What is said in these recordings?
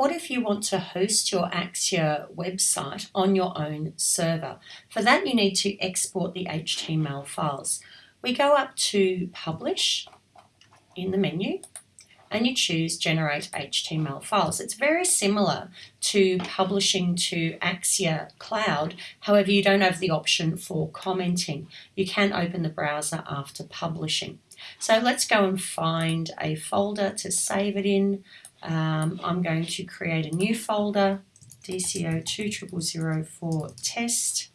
what if you want to host your Axure website on your own server? For that, you need to export the HTML files. We go up to Publish in the menu and you choose Generate HTML files. It's very similar to publishing to Axure Cloud, however you don't have the option for commenting. You can open the browser after publishing. So let's go and find a folder to save it in. Um, I'm going to create a new folder, DCO2004 test.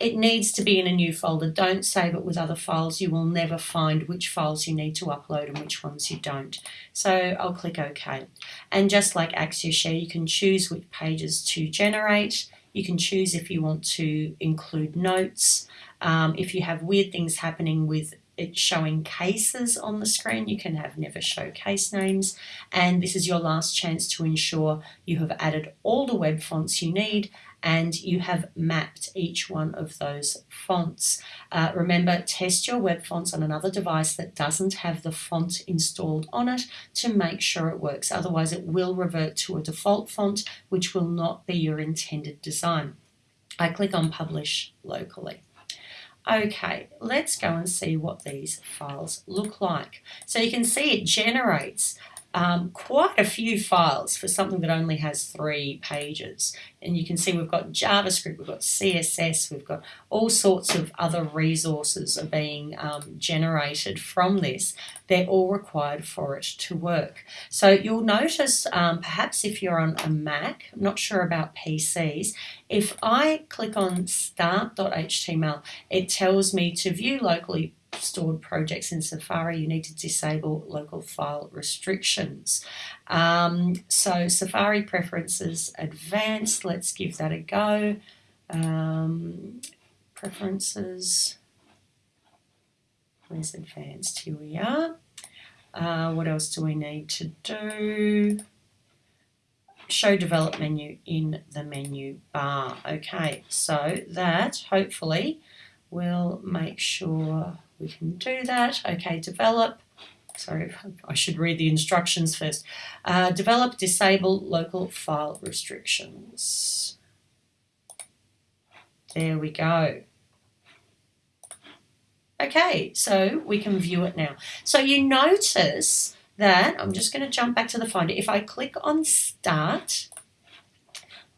It needs to be in a new folder. Don't save it with other files. You will never find which files you need to upload and which ones you don't. So I'll click OK. And just like Axure Share, you can choose which pages to generate. You can choose if you want to include notes. Um, if you have weird things happening with it's showing cases on the screen. You can have never show case names. And this is your last chance to ensure you have added all the web fonts you need and you have mapped each one of those fonts. Uh, remember, test your web fonts on another device that doesn't have the font installed on it to make sure it works. Otherwise, it will revert to a default font, which will not be your intended design. I click on Publish locally. Okay, let's go and see what these files look like. So you can see it generates um, quite a few files for something that only has three pages. And you can see we've got JavaScript, we've got CSS, we've got all sorts of other resources are being um, generated from this. They're all required for it to work. So you'll notice, um, perhaps if you're on a Mac, I'm not sure about PCs, if I click on start.html, it tells me to view locally stored projects in Safari, you need to disable local file restrictions. Um, so Safari preferences advanced, let's give that a go. Um, preferences, where's advanced? Here we are. Uh, what else do we need to do? Show develop menu in the menu bar. Okay, so that hopefully will make sure we can do that. Okay, develop. Sorry, I should read the instructions first. Uh, develop, disable local file restrictions. There we go. Okay, so we can view it now. So you notice that, I'm just going to jump back to the Finder. If I click on Start,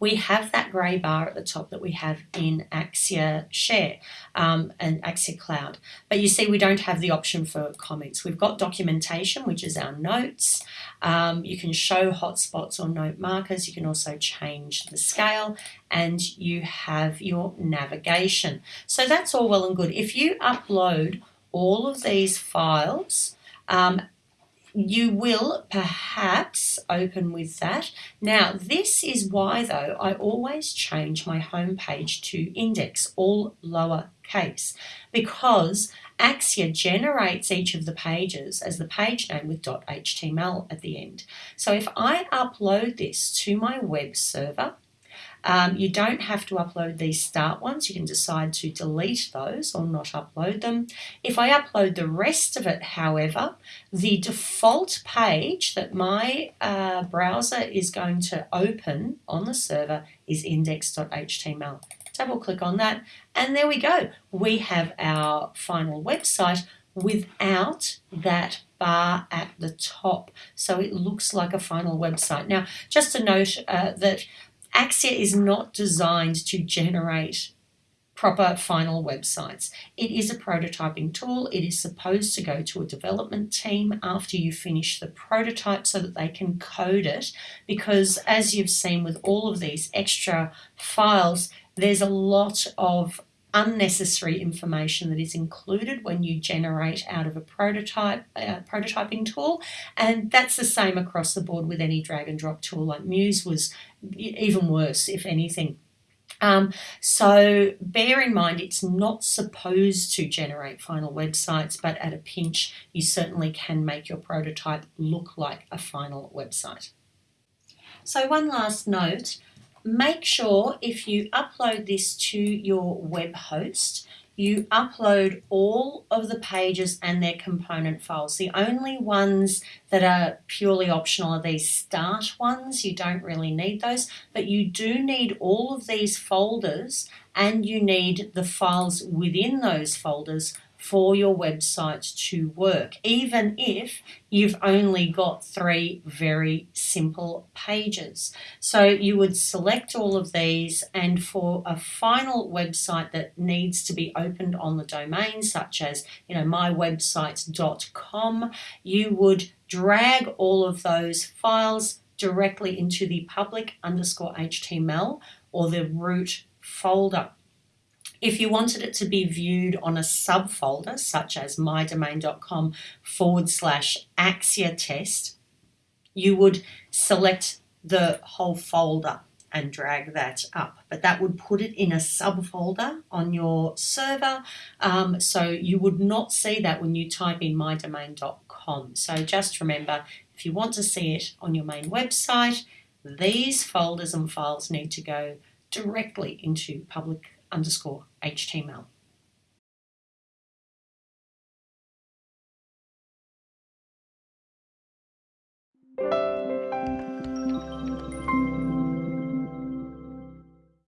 we have that grey bar at the top that we have in Axure Share um, and Axure Cloud. But you see we don't have the option for comments. We've got documentation, which is our notes. Um, you can show hotspots or note markers. You can also change the scale and you have your navigation. So that's all well and good. If you upload all of these files um, you will perhaps open with that. Now, this is why, though, I always change my home page to index, all lowercase, because Axure generates each of the pages as the page name with .html at the end. So if I upload this to my web server, um, you don't have to upload these start ones. You can decide to delete those or not upload them. If I upload the rest of it, however, the default page that my uh, browser is going to open on the server is index.html. Double click on that and there we go. We have our final website without that bar at the top. So it looks like a final website. Now, just a note uh, that Axure is not designed to generate proper final websites. It is a prototyping tool. It is supposed to go to a development team after you finish the prototype so that they can code it because as you've seen with all of these extra files, there's a lot of unnecessary information that is included when you generate out of a prototype uh, prototyping tool. And that's the same across the board with any drag and drop tool. Like Muse was even worse if anything. Um, so bear in mind it's not supposed to generate final websites but at a pinch you certainly can make your prototype look like a final website. So one last note make sure if you upload this to your web host, you upload all of the pages and their component files. The only ones that are purely optional are these start ones. You don't really need those, but you do need all of these folders and you need the files within those folders for your website to work, even if you've only got three very simple pages. So you would select all of these, and for a final website that needs to be opened on the domain, such as you know mywebsites.com, you would drag all of those files directly into the public underscore HTML or the root folder. If you wanted it to be viewed on a subfolder, such as mydomain.com forward slash Axure test, you would select the whole folder and drag that up. But that would put it in a subfolder on your server. Um, so you would not see that when you type in mydomain.com. So just remember, if you want to see it on your main website, these folders and files need to go directly into public underscore HTML.